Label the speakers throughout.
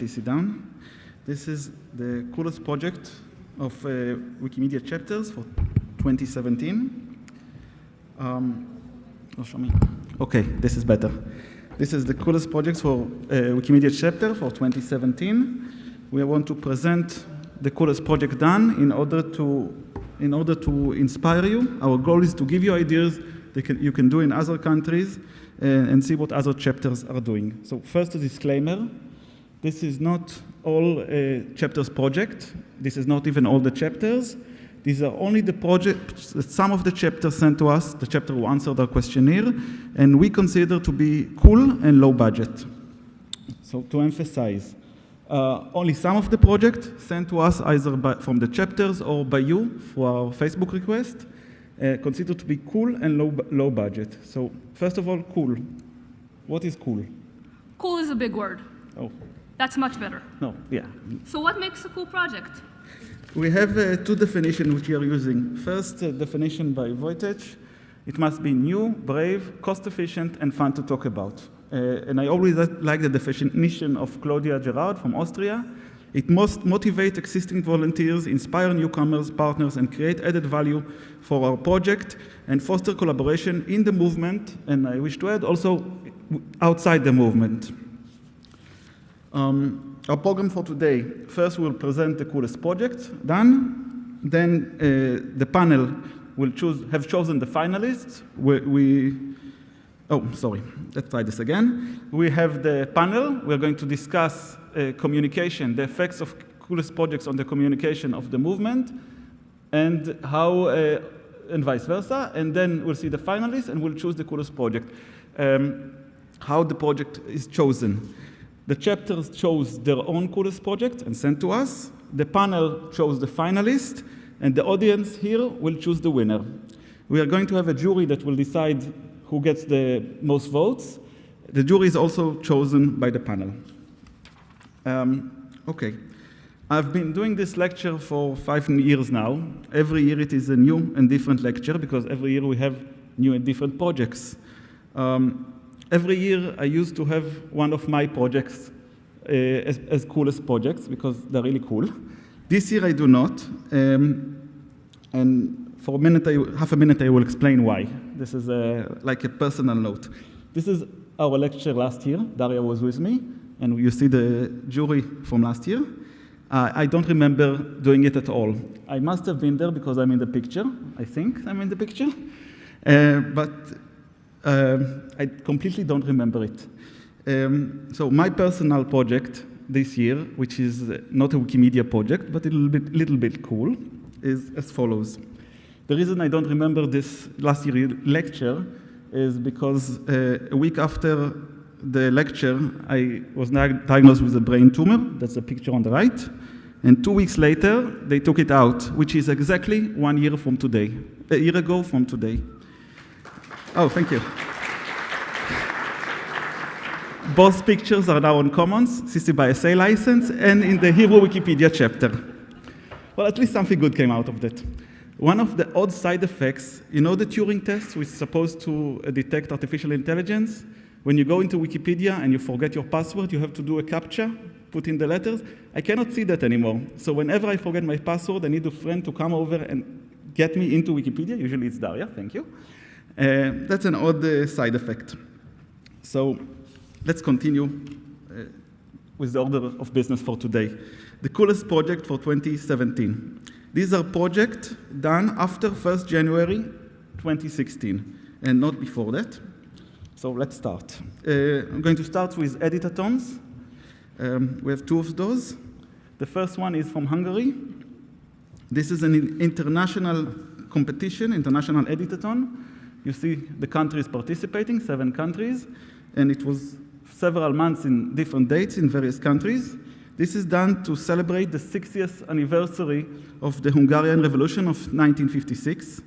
Speaker 1: sit down. This is the coolest project of uh, Wikimedia chapters for 2017. Um, oh, show me. Okay, this is better. This is the coolest project for uh, Wikimedia chapter for 2017. We want to present the coolest project done in order to in order to inspire you. Our goal is to give you ideas that can, you can do in other countries uh, and see what other chapters are doing. So first a disclaimer. This is not all uh, chapters project. This is not even all the chapters. These are only the project, some of the chapters sent to us, the chapter who answered our questionnaire, and we consider to be cool and low budget. So to emphasize, uh, only some of the project sent to us either by, from the chapters or by you for our Facebook request, uh, considered to be cool and low, low budget. So first of all, cool. What is cool?
Speaker 2: Cool is a big word.
Speaker 1: Oh,
Speaker 2: That's much better.
Speaker 1: no, yeah.
Speaker 2: So what makes a cool project?
Speaker 1: We have uh, two definitions which we are using. First uh, definition by Wojtek. It must be new, brave, cost efficient, and fun to talk about. Uh, and I always like the definition of Claudia Garád from Austria. It must motivate existing volunteers, inspire newcomers, partners, and create added value for our project and foster collaboration in the movement, and I wish to add also outside the movement. Um, our program for today, first we'll present the coolest project done, then uh, the panel will choose, have chosen the finalists. We, we, oh, sorry, let's try this again. We have the panel, we're going to discuss uh, communication, the effects of coolest projects on the communication of the movement, and how, uh, and vice versa, and then we'll see the finalists and we'll choose the coolest project. Um, how the project is chosen. The chapters chose their own coolest project and sent to us. The panel chose the finalist, and the audience here will choose the winner. We are going to have a jury that will decide who gets the most votes. The jury is also chosen by the panel. Um, okay. I've been doing this lecture for five years now. Every year it is a new and different lecture because every year we have new and different projects. Um, every year I used to have one of my projects uh, as, as coolest projects because they're really cool. This year I do not. Um, and for a minute, I, half a minute, I will explain why. This is a, like a personal note. This is our lecture last year. Daria was with me, and you see the jury from last year. Uh, I don't remember doing it at all. I must have been there because I'm in the picture. I think I'm in the picture. Uh, but um, I completely don't remember it. Um, so my personal project this year, which is not a Wikimedia project, but a little bit, little bit cool, is as follows. The reason I don't remember this last year lecture is because uh, a week after the lecture, I was diagnosed with a brain tumor. That's the picture on the right. And two weeks later, they took it out, which is exactly one year from today, a year ago from today. Oh, thank you. Both pictures are now on Commons, CC by SA license, and in the Hebrew Wikipedia chapter. Well, at least something good came out of that. One of the odd side effects, you know the Turing test, which is supposed to uh, detect artificial intelligence? When you go into Wikipedia and you forget your password, you have to do a CAPTCHA, put in the letters. I cannot see that anymore. So whenever I forget my password, I need a friend to come over and get me into Wikipedia. Usually it's Daria, thank you. Uh, that's an odd uh, side effect. So let's continue uh, with the order of business for today. The coolest project for 2017. These are projects done after 1st January 2016 and not before that. So let's start. Uh, I'm going to start with editathons. Um, we have two of those. The first one is from Hungary. This is an international competition, international editathon. You see the countries participating, seven countries, and it was several months in different dates in various countries. This is done to celebrate the 60th anniversary of the Hungarian Revolution of 1956.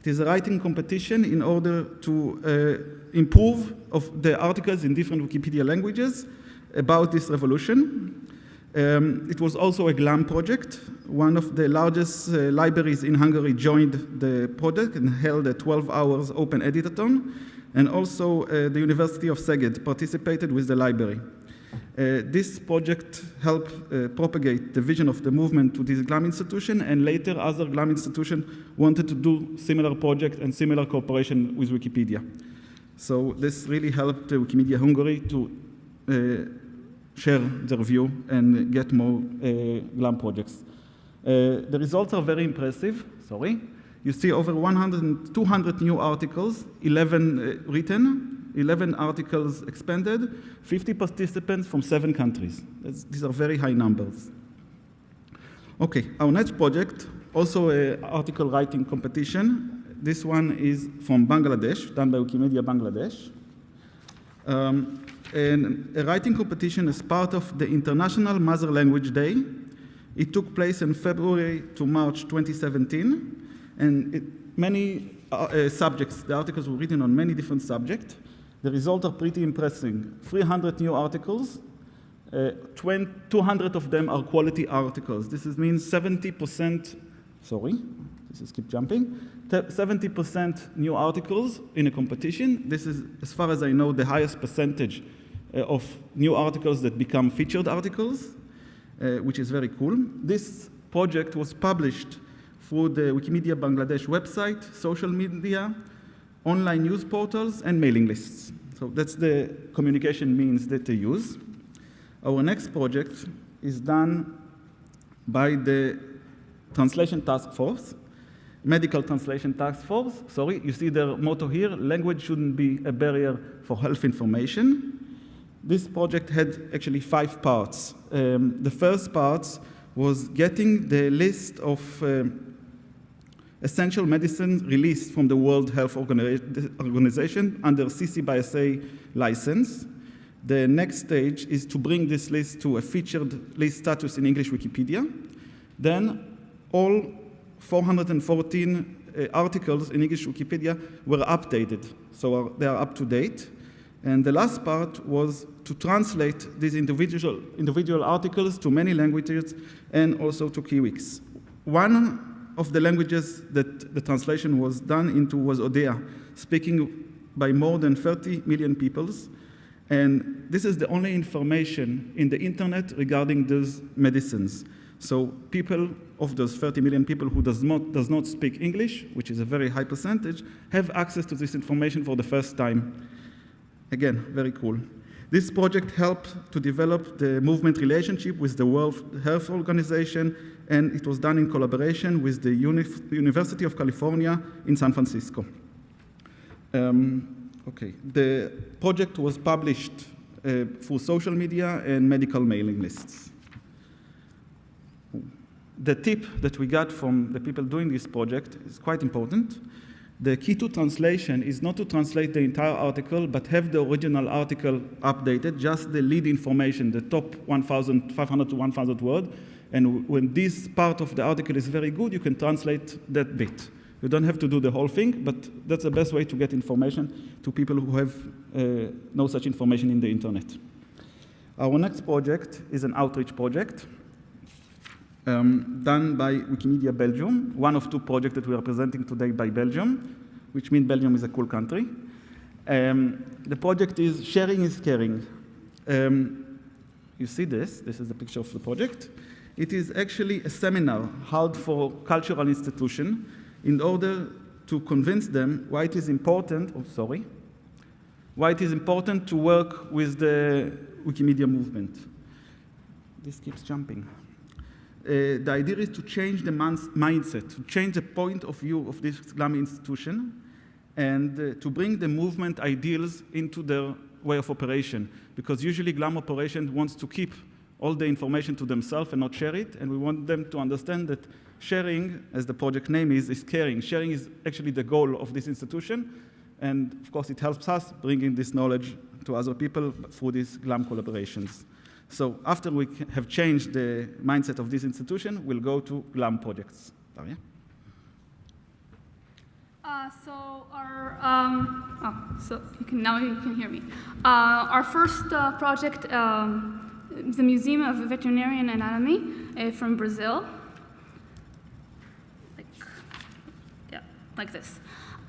Speaker 1: It is a writing competition in order to uh, improve of the articles in different Wikipedia languages about this revolution. Um, it was also a GLAM project. One of the largest uh, libraries in Hungary joined the project and held a 12 hours open editathon. And also uh, the University of Szeged participated with the library. Uh, this project helped uh, propagate the vision of the movement to this GLAM institution, and later other GLAM institutions wanted to do similar project and similar cooperation with Wikipedia. So this really helped uh, Wikimedia Hungary to uh, share their view and get more uh, GLAM projects. Uh, the results are very impressive, sorry. You see over 100, 200 new articles, 11 uh, written, 11 articles expanded, 50 participants from seven countries. That's, these are very high numbers. Okay, our next project, also an article writing competition. This one is from Bangladesh, done by Wikimedia Bangladesh. Um, and a writing competition as part of the International Mother Language Day. It took place in February to March 2017, and it, many uh, uh, subjects, the articles were written on many different subjects. The results are pretty impressive. 300 new articles, uh, 20, 200 of them are quality articles. This is, means 70%, sorry, this is keep jumping, 70% new articles in a competition. This is, as far as I know, the highest percentage of new articles that become featured articles, uh, which is very cool. This project was published through the Wikimedia Bangladesh website, social media, online news portals, and mailing lists. So that's the communication means that they use. Our next project is done by the Translation Task Force, Medical Translation Task Force. Sorry, you see their motto here, language shouldn't be a barrier for health information. This project had actually five parts. Um, the first part was getting the list of um, essential medicines released from the World Health Organization under CC by SA license. The next stage is to bring this list to a featured list status in English Wikipedia. Then all 414 uh, articles in English Wikipedia were updated, so are, they are up to date. And the last part was to translate these individual, individual articles to many languages and also to Kiwix. One of the languages that the translation was done into was Odia, speaking by more than 30 million peoples. And this is the only information in the internet regarding those medicines. So people of those 30 million people who does not, does not speak English, which is a very high percentage, have access to this information for the first time. Again, very cool. This project helped to develop the movement relationship with the World Health Organization and it was done in collaboration with the Uni University of California in San Francisco. Um, okay, the project was published uh, through social media and medical mailing lists. The tip that we got from the people doing this project is quite important. The key to translation is not to translate the entire article, but have the original article updated, just the lead information, the top 1,500 to 1,000 words, and when this part of the article is very good, you can translate that bit. You don't have to do the whole thing, but that's the best way to get information to people who have uh, no such information in the internet. Our next project is an outreach project um, done by Wikimedia Belgium, one of two projects that we are presenting today by Belgium, which means Belgium is a cool country. Um, the project is Sharing is Caring. Um, you see this, this is the picture of the project. It is actually a seminar held for cultural institution in order to convince them why it is important, oh, sorry, why it is important to work with the Wikimedia movement. This keeps jumping. Uh, the idea is to change the mindset, to change the point of view of this GLAM institution, and uh, to bring the movement ideals into their way of operation. Because usually GLAM operation wants to keep all the information to themselves and not share it. And we want them to understand that sharing, as the project name is, is caring. Sharing is actually the goal of this institution. And of course, it helps us bringing this knowledge to other people through these GLAM collaborations. So after we have changed the mindset of this institution, we'll go to GLAM projects.
Speaker 2: Uh, so our, um, oh, so you can, now you can hear me. Uh, our first uh, project um, the Museum of Veterinary Anatomy uh, from Brazil. Like, yeah, like this.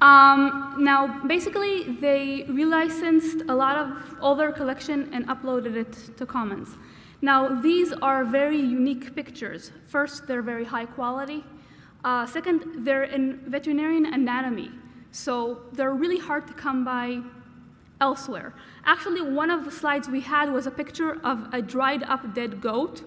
Speaker 2: Um, now, basically, they relicensed a lot of all their collection and uploaded it to Commons. Now, these are very unique pictures. First, they're very high quality. Uh, second, they're in veterinarian anatomy, so they're really hard to come by elsewhere. Actually, one of the slides we had was a picture of a dried up dead goat,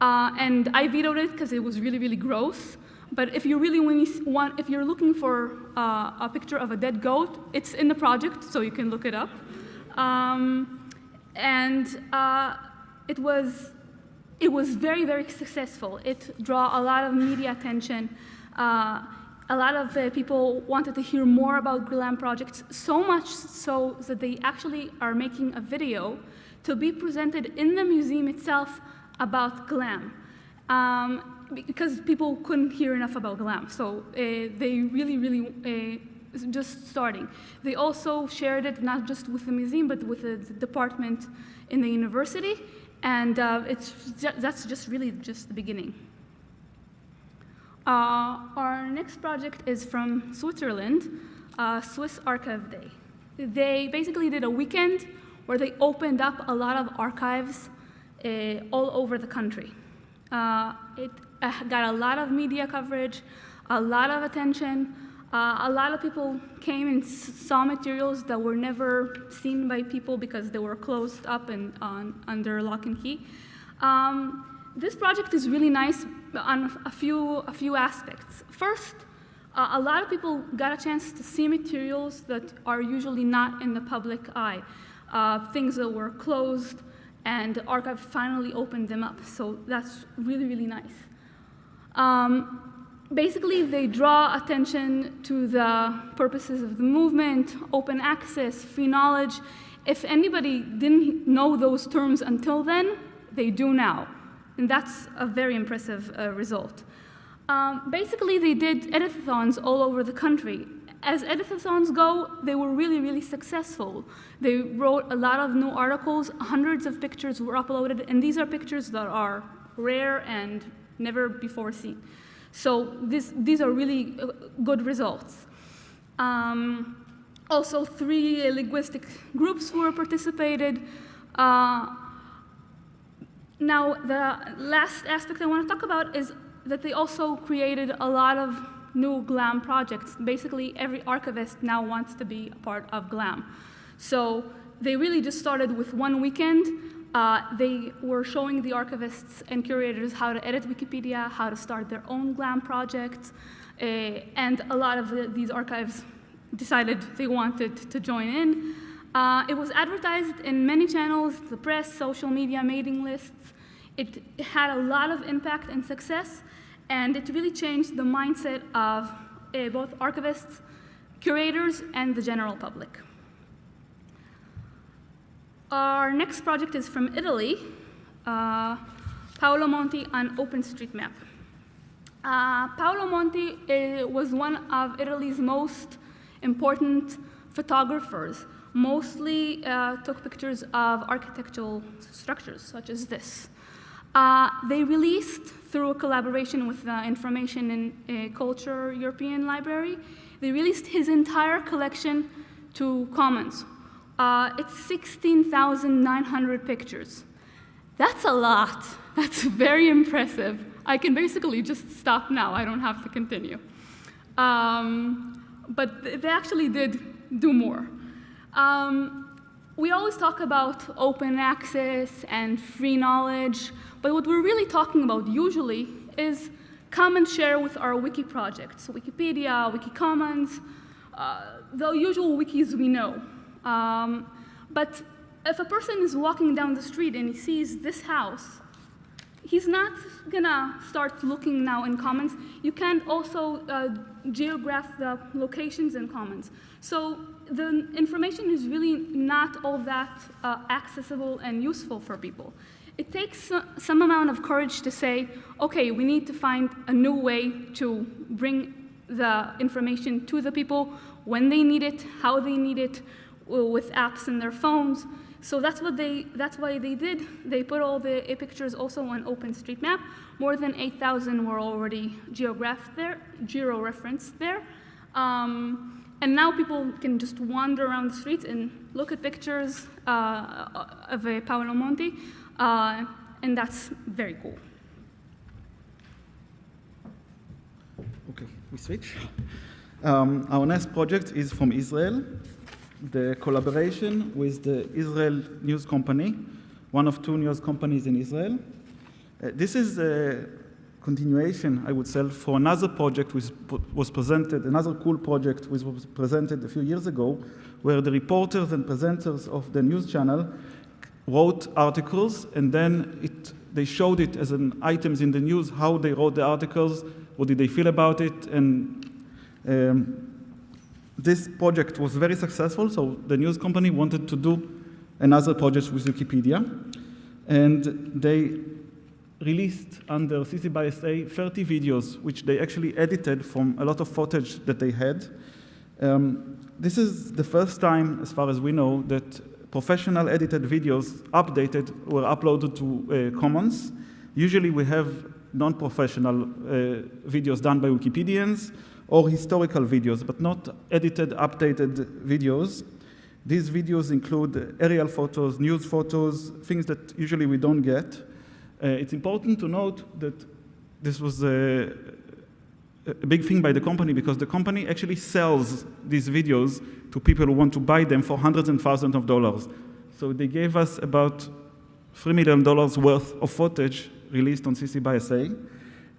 Speaker 2: uh, and I vetoed it because it was really, really gross. But if you really want, if you're looking for uh, a picture of a dead goat, it's in the project, so you can look it up. Um, and uh, it was, it was very, very successful. It drew a lot of media attention. Uh, a lot of people wanted to hear more about GLAM projects, so much so that they actually are making a video to be presented in the museum itself about GLAM. Um, because people couldn't hear enough about GLAM. So uh, they really, really uh, just starting. They also shared it not just with the museum, but with the, department in the university. And uh, it's, that's just really just the beginning. Uh, our next project is from Switzerland, uh, Swiss Archive Day. They basically did a weekend where they opened up a lot of archives uh, all over the country. it uh, got a lot of media coverage, a lot of attention. Uh, a lot of people came and saw materials that were never seen by people because they were closed up and on, under lock and key. Um, this project is really nice on a few, a few aspects. First, uh, a lot of people got a chance to see materials that are usually not in the public eye, uh, things that were closed, and the archive finally opened them up. So that's really, really nice. Um, basically, they draw attention to the purposes of the movement, open access, free knowledge. If anybody didn't know those terms until then, they do now. And that's a very impressive uh, result. Um, basically, they did editathons all over the country. As editathons go, they were really, really successful. They wrote a lot of new articles, hundreds of pictures were uploaded, and these are pictures that are rare and never before seen. So this, these are really uh, good results. Um, also, three linguistic groups were participated. Uh, now, the last aspect I want to talk about is that they also created a lot of new GLAM projects. Basically, every archivist now wants to be a part of GLAM. So they really just started with one weekend uh, they were showing the archivists and curators how to edit Wikipedia, how to start their own GLAM projects, uh, and a lot of the, these archives decided they wanted to join in. Uh, it was advertised in many channels, the press, social media, mailing lists. It had a lot of impact and success, and it really changed the mindset of uh, both archivists, curators, and the general public. Our next project is from Italy, uh, Paolo Monti on OpenStreetMap. Uh, Paolo Monti uh, was one of Italy's most important photographers, mostly uh, took pictures of architectural structures such as this. Uh, they released, through a collaboration with the Information and uh, Culture European Library, they released his entire collection to Commons, uh, it's 16,900 pictures. That's a lot. That's very impressive. I can basically just stop now. I don't have to continue. Um, but they actually did do more. Um, we always talk about open access and free knowledge, but what we're really talking about usually is come and share with our wiki projects, Wikipedia, Wikicommons, uh, the usual wikis we know. Um, but if a person is walking down the street and he sees this house, he's not gonna start looking now in Commons. You can't also uh, geograph the locations in Commons. So the information is really not all that uh, accessible and useful for people. It takes some amount of courage to say, okay, we need to find a new way to bring the information to the people when they need it, how they need it, with apps in their phones. So that's what they, that's why they did. They put all the pictures also on OpenStreetMap. More than 8,000 were already geographed there, geo-referenced there. Um, and now people can just wander around the streets and look at pictures uh, of uh, Paolo Monti, uh, and that's very cool.
Speaker 1: Okay, we switch. Um, our next project is from Israel, the collaboration with the Israel News Company, one of two news companies in Israel. Uh, this is a continuation, I would say, for another project which was presented, another cool project which was presented a few years ago, where the reporters and presenters of the news channel wrote articles and then it, they showed it as an items in the news, how they wrote the articles, what did they feel about it, and um, this project was very successful, so the news company wanted to do another project with Wikipedia, and they released under CC by SA 30 videos, which they actually edited from a lot of footage that they had. Um, this is the first time, as far as we know, that professional edited videos updated were uploaded to uh, Commons. Usually we have non-professional uh, videos done by Wikipedians or historical videos, but not edited, updated videos. These videos include aerial photos, news photos, things that usually we don't get. Uh, it's important to note that this was a, a, big thing by the company because the company actually sells these videos to people who want to buy them for hundreds and thousands of dollars. So they gave us about $3 million worth of footage released on CC by SA.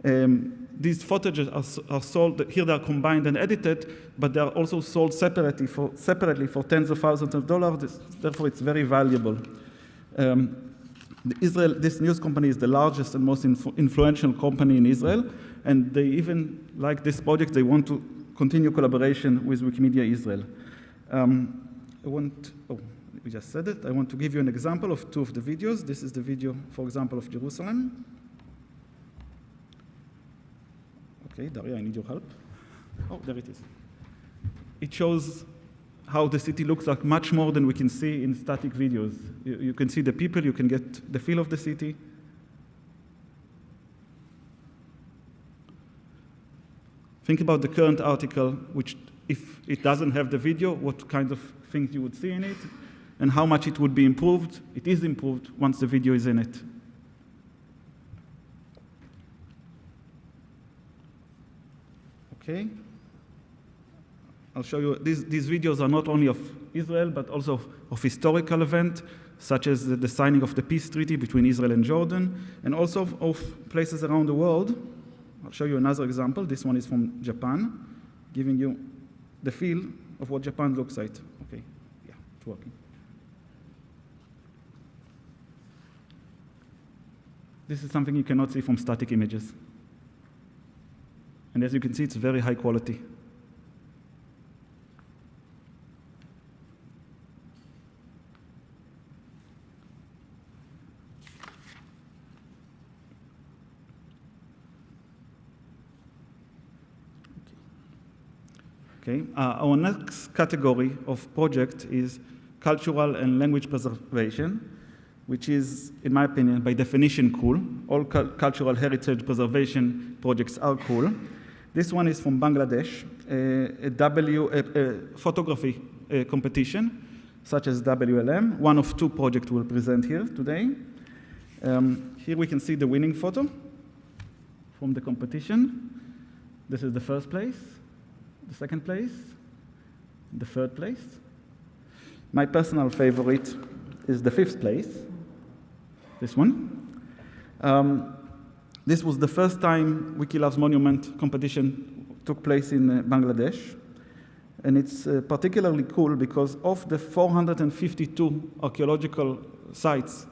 Speaker 1: Um, these footages are, are, sold, here they are combined and edited, but they are also sold separately for, separately for tens of thousands of dollars, therefore it's very valuable. Um, Israel, this news company is the largest and most influ influential company in Israel, and they even, like this project, they want to continue collaboration with Wikimedia Israel. Um, I want, oh, we just said it. I want to give you an example of two of the videos. This is the video, for example, of Jerusalem. Okay, Daria, I need your help. Oh, there it is. It shows how the city looks like much more than we can see in static videos. You, you, can see the people, you can get the feel of the city. Think about the current article, which if it doesn't have the video, what kind of things you would see in it, and how much it would be improved. It is improved once the video is in it. Okay. I'll show you, these, these videos are not only of Israel, but also of, of historical events, such as the, the, signing of the peace treaty between Israel and Jordan, and also of, of places around the world. I'll show you another example. This one is from Japan, giving you the feel of what Japan looks like. Okay, yeah, it's working. This is something you cannot see from static images. And as you can see, it's very high quality. Okay? Uh, our next category of project is cultural and language preservation, which is, in my opinion, by definition cool. All cu cultural heritage preservation projects are cool. This one is from Bangladesh, a, w, photography competition, such as WLM. One of two projects we'll present here today. Um, here we can see the winning photo from the competition. This is the first place the second place, the third place. My personal favorite is the fifth place, this one. Um, this was the first time Wiki Loves Monument competition took place in uh, Bangladesh. And it's uh, particularly cool because of the 452 archaeological sites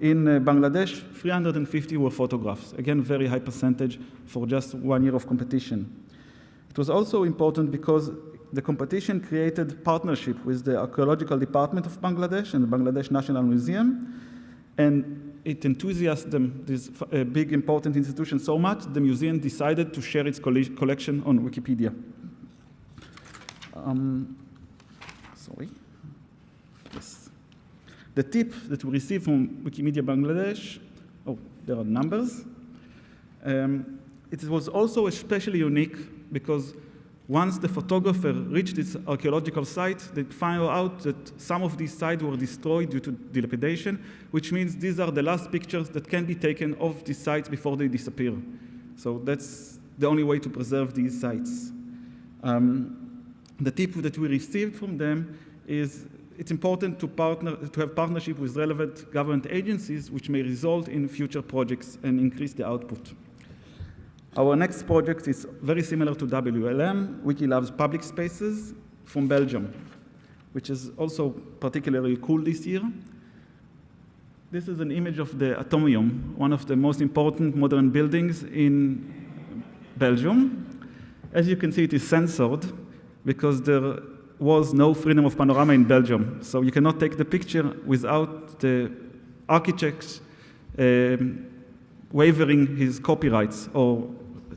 Speaker 1: in uh, Bangladesh, 350 were photographs. Again, very high percentage for just one year of competition. It was also important because the competition created partnership with the Archaeological Department of Bangladesh and the Bangladesh National Museum, and it enthusiasted them, this uh, big important institution, so much, the museum decided to share its collection on Wikipedia. Um, sorry. Yes. The tip that we received from Wikimedia Bangladesh, oh, there are numbers. Um, it was also especially unique because once the photographer reached this archaeological site, they found out that some of these sites were destroyed due to dilapidation, which means these are the last pictures that can be taken of these sites before they disappear. So that's the only way to preserve these sites. Um, the tip that we received from them is it's important to, partner, to have partnership with relevant government agencies which may result in future projects and increase the output. Our next project is very similar to WLM, Wiki Loves public spaces from Belgium, which is also particularly cool this year. This is an image of the Atomium, one of the most important modern buildings in Belgium. As you can see, it is censored because there was no freedom of panorama in Belgium. So you cannot take the picture without the architect um, wavering his copyrights or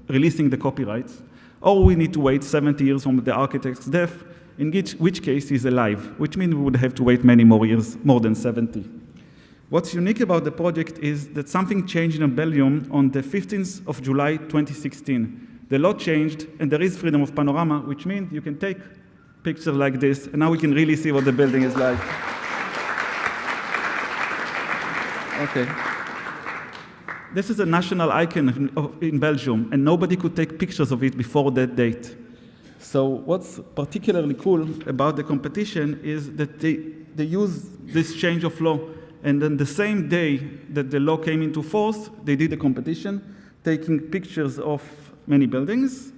Speaker 1: releasing the copyrights, or we need to wait 70 years from the architect's death, in which, which case he's alive, which means we would have to wait many more years, more than 70. What's unique about the project is that something changed in Belgium on the 15th of July 2016. The law changed, and there is freedom of panorama, which means you can take pictures like this, and now we can really see what the building is like. Okay. This is a national icon in Belgium, and nobody could take pictures of it before that date. So what's particularly cool about the competition is that they, they use this change of law, and then the same day that the law came into force, they did a competition, taking pictures of many buildings.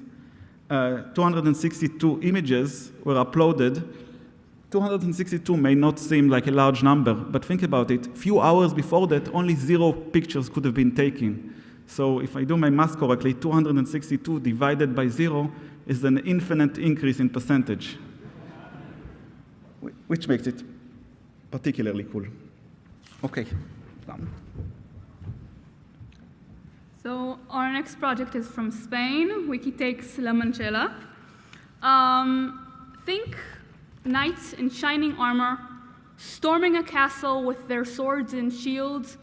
Speaker 1: Uh, 262 images were uploaded, 262 may not seem like a large number, but think about it. Few hours before that, only zero pictures could have been taken. So if I do my math correctly, 262 divided by zero is an infinite increase in percentage, which makes it particularly cool. Okay, done.
Speaker 2: So our next project is from Spain. Wiki takes La Manchuela. Um, think knights in shining armor, storming a castle with their swords and shields,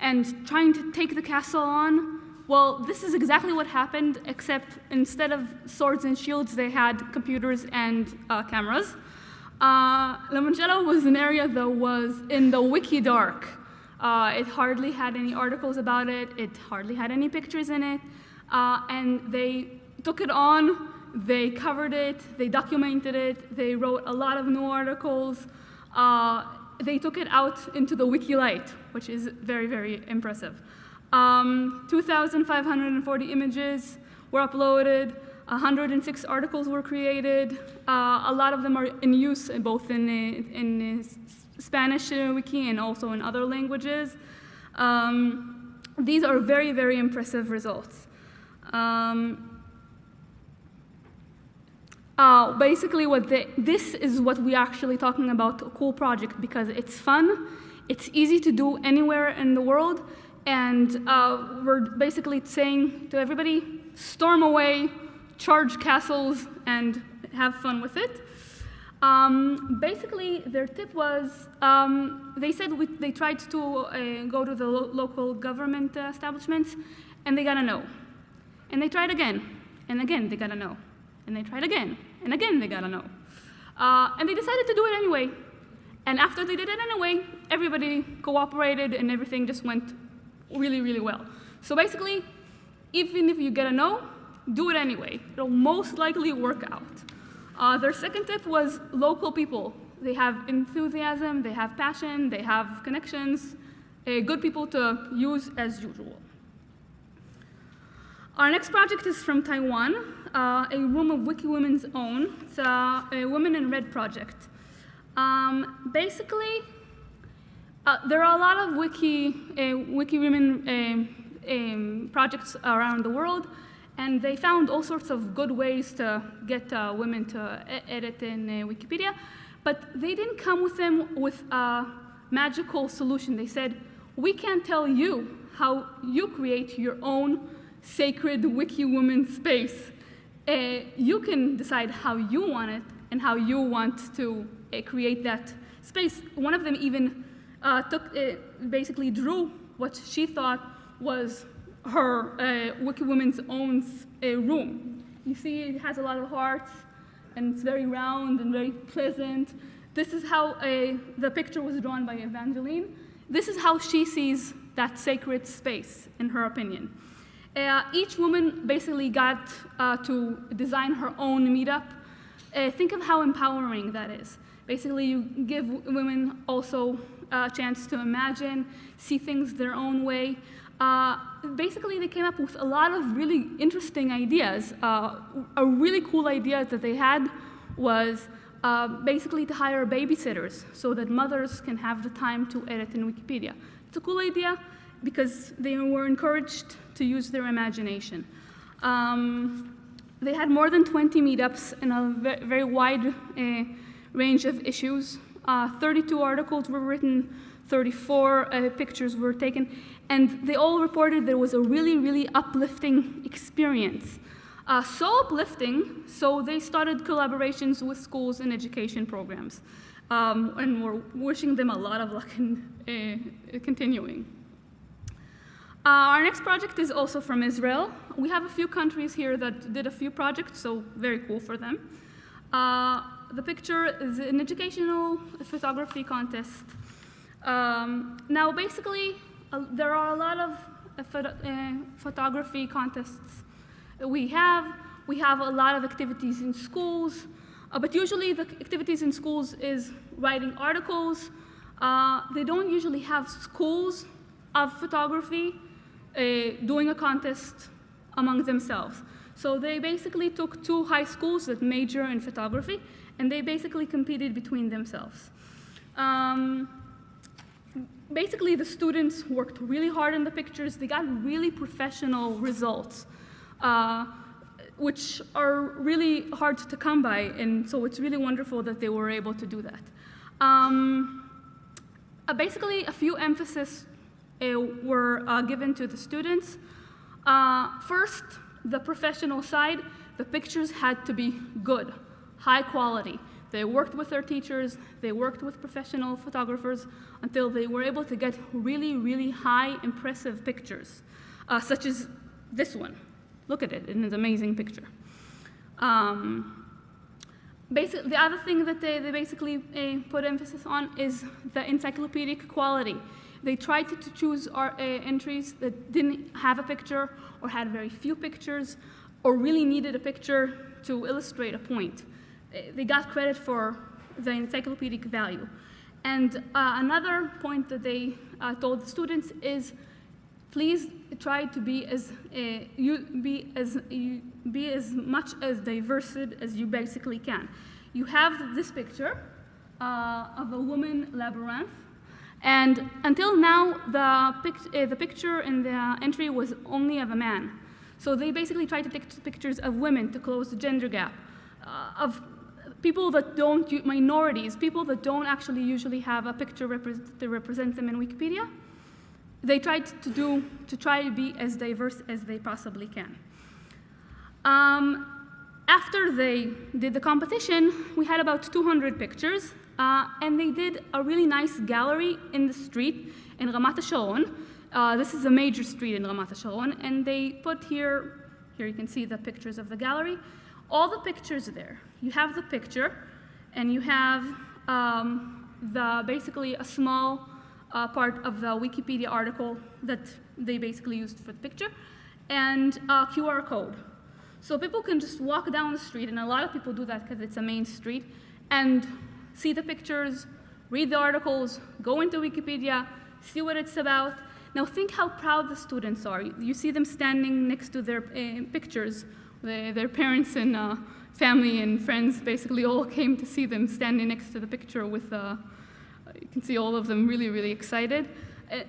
Speaker 2: and trying to take the castle on. Well, this is exactly what happened, except instead of swords and shields, they had computers and uh, cameras. Uh, La was an area that was in the wiki dark. Uh, it hardly had any articles about it, it hardly had any pictures in it, uh, and they took it on they covered it, they documented it, they wrote a lot of new articles. Uh, they took it out into the WikiLite, which is very, very impressive. Um, 2,540 images were uploaded, 106 articles were created. Uh, a lot of them are in use both in, in Spanish wiki and also in other languages. Um, these are very, very impressive results. Um, uh, basically, what the, this is what we're actually talking about a cool project because it's fun, it's easy to do anywhere in the world, and uh, we're basically saying to everybody, storm away, charge castles, and have fun with it. Um, basically, their tip was um, they said we, they tried to uh, go to the lo local government establishments, and they got a no. And they tried again, and again they got a no. And they tried again, and again they got a no. Uh, and they decided to do it anyway. And after they did it anyway, everybody cooperated and everything just went really, really well. So basically, even if you get a no, do it anyway. It'll most likely work out. Uh, their second tip was local people. They have enthusiasm, they have passion, they have connections, uh, good people to use as usual. Our next project is from Taiwan, uh, a room of Wiki Women's Own. It's uh, a Women in Red project. Um, basically, uh, there are a lot of Wiki, uh, Wiki Women uh, um, projects around the world, and they found all sorts of good ways to get uh, women to edit in Wikipedia, but they didn't come with them with a magical solution. They said, we can't tell you how you create your own sacred wiki woman space. Uh, you can decide how you want it and how you want to uh, create that space. One of them even uh, took, uh, basically drew what she thought was her uh, wiki woman's own uh, room. you see it has a lot of hearts, and it's very round and very pleasant. This is how the picture was drawn by Evangeline. This is how she sees that sacred space, in her opinion. Uh, each woman basically got uh, to design her own meetup. Uh, think of how empowering that is. Basically, you give women also a chance to imagine, see things their own way. Uh, basically, they came up with a lot of really interesting ideas. Uh, a really cool idea that they had was uh, basically to hire babysitters so that mothers can have the time to edit in Wikipedia. It's a cool idea because they were encouraged to use their imagination. Um, they had more than 20 meetups in a very wide uh, range of issues. Uh, 32 articles were written, 34 uh, pictures were taken, and they all reported there was a really, really uplifting experience. Uh, so uplifting, so they started collaborations with schools and education programs. Um, and we're wishing them a lot of luck in uh, continuing. Uh, our next project is also from Israel. We have a few countries here that did a few projects, so very cool for them. Uh, the picture is an educational photography contest. Um, now, basically, uh, there are a lot of photo photography contests we have. We have a lot of activities in schools, uh, but usually the activities in schools is writing articles. Uh, they don't usually have schools of photography doing a contest among themselves. So they basically took two high schools that major in photography, and they basically competed between themselves. Um, basically, the students worked really hard on the pictures. They got really professional results, uh, which are really hard to come by, and so it's really wonderful that they were able to do that. Um, uh, basically, a few emphasis uh, were uh, given to the students. Uh, first, the professional side, the pictures had to be good, high quality. They worked with their teachers, they worked with professional photographers until they were able to get really, really high, impressive pictures, uh, such as this one. Look at it, it's an amazing picture. Um, basic, the other thing that they, they basically uh, put emphasis on is the encyclopedic quality. They tried to, to choose our, uh, entries that didn't have a picture or had very few pictures or really needed a picture to illustrate a point. Uh, they got credit for the encyclopedic value. And uh, another point that they uh, told the students is, please try to be as uh, you be as you be as much as diverse as you basically can. You have this picture uh, of a woman labyrinth and until now, the, pic uh, the picture in the entry was only of a man. So they basically tried to take pictures of women to close the gender gap, uh, of people that don't, minorities, people that don't actually usually have a picture repre to represent them in Wikipedia. They tried to do, to try to be as diverse as they possibly can. Um, after they did the competition, we had about 200 pictures, uh, and they did a really nice gallery in the street in Ramat HaSharon. Uh, this is a major street in Ramat HaSharon, and they put here, here you can see the pictures of the gallery, all the pictures there. You have the picture, and you have um, the basically a small uh, part of the Wikipedia article that they basically used for the picture, and a QR code. So people can just walk down the street, and a lot of people do that because it's a main street, and see the pictures, read the articles, go into Wikipedia, see what it's about. Now think how proud the students are. You see them standing next to their uh, pictures. Their, parents and uh, family and friends basically all came to see them standing next to the picture with, uh, you can see all of them really, really excited.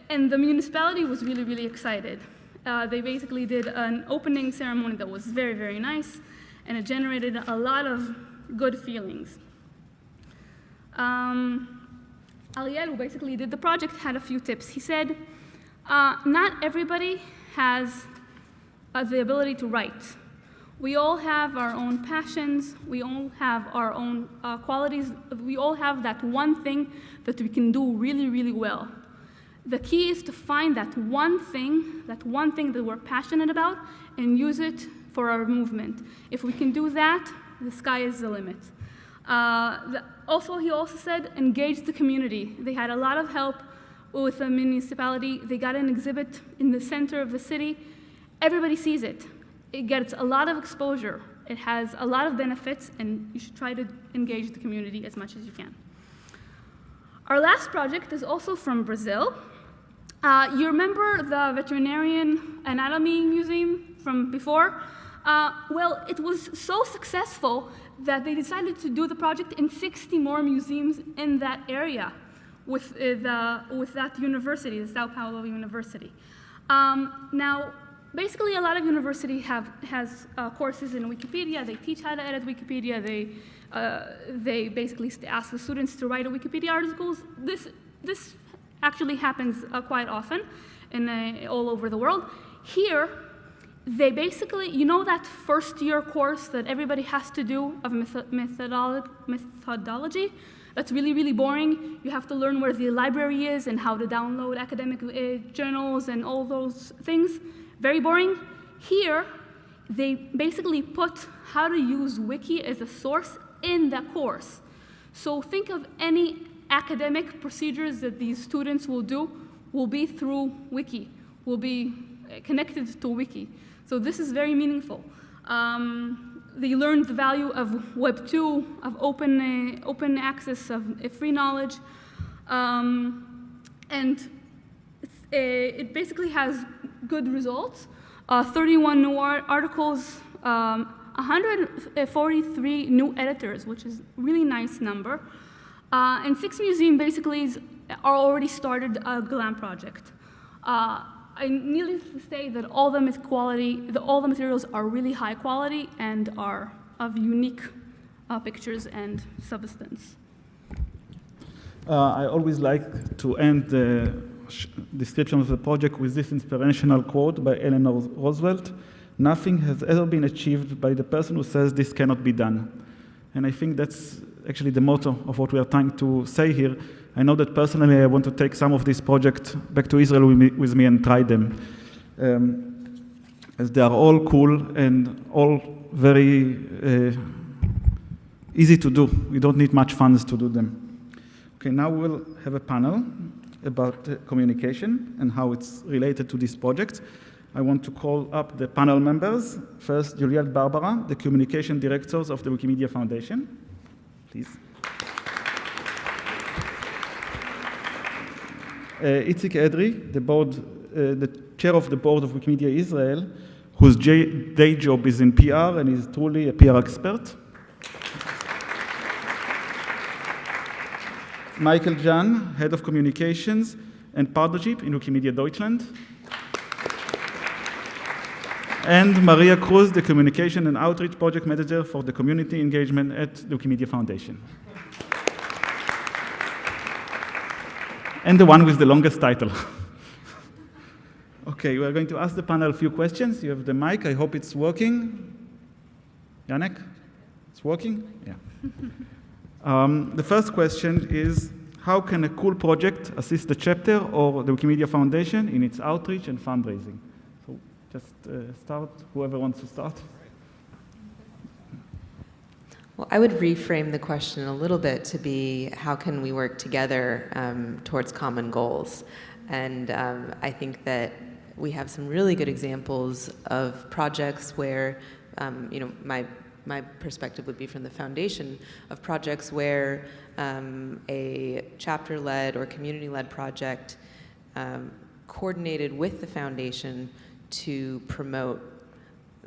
Speaker 2: And the municipality was really, really excited. Uh, they basically did an opening ceremony that was very, very nice, and it generated a lot of good feelings. Um, Ariel, who basically did the project, had a few tips. He said, uh, not everybody has uh, the ability to write. We all have our own passions, we all have our own uh, qualities, we all have that one thing that we can do really, really well. The key is to find that one thing, that one thing that we're passionate about, and use it for our movement. If we can do that, the sky is the limit. Uh, the, also, he also said, engage the community. They had a lot of help with the municipality. They got an exhibit in the center of the city. Everybody sees it. It gets a lot of exposure. It has a lot of benefits, and you should try to engage the community as much as you can. Our last project is also from Brazil. Uh, you remember the Veterinarian Anatomy Museum from before? Uh, well, it was so successful that they decided to do the project in 60 more museums in that area with, uh, the, with that university, the Sao Paulo University. Um, now, basically, a lot of universities have has uh, courses in Wikipedia. They teach how to edit Wikipedia. They, uh, they basically ask the students to write a Wikipedia articles. This, this actually happens uh, quite often in, uh, all over the world. Here, they basically, you know that first year course that everybody has to do of methodolo methodology? That's really, really boring. You have to learn where the library is and how to download academic uh, journals and all those things. Very boring. Here, they basically put how to use Wiki as a source in the course. So think of any academic procedures that these students will do will be through Wiki, will be uh, connected to Wiki. So this is very meaningful. Um, they learned the value of Web 2, of open, uh, open access, of uh, free knowledge. Um, and uh, it basically has good results. Uh, 31 new articles, um, 143 new editors, which is really nice number. Uh, and six museums basically is, are already started a GLAM project. Uh, I needless to say that all the quality, the, all the materials are really high quality and are of unique uh, pictures and substance.
Speaker 1: Uh, I always like to end the description of the project with this inspirational quote by Eleanor Roosevelt. Nothing has ever been achieved by the person who says this cannot be done. And I think that's actually the motto of what we are trying to say here. I know that personally I want to take some of these projects back to Israel with me, with me and try them. Um, as they are all cool and all very uh, easy to do. We don't need much funds to do them. Okay, now we'll have a panel about uh, communication and how it's related to this project. I want to call up the panel members. First, Juliet Barbara, the communication directors of the Wikimedia Foundation. Please. Itzik Edri, the, board, uh, the chair of the board of Wikimedia Israel, whose day job is in PR and is truly a PR expert. Michael Jahn, head of communications and partnership in Wikimedia Deutschland. and Maria Cruz, the communication and outreach project manager for the community engagement at the Wikimedia Foundation. And the one with the longest title. okay, we are going to ask the panel a few questions. You have the mic. I hope it's working. Janek? It's working? Yeah. um, the first question is, how can a cool project assist the chapter or the Wikimedia Foundation in its outreach and fundraising? So just uh, start, whoever wants to start.
Speaker 3: Well, I would reframe the question a little bit to be how can we work together um, towards common goals? And um, I think that we have some really good examples of projects where, um, you know, my my perspective would be from the foundation of projects where um, a chapter-led or community-led project um, coordinated with the foundation to promote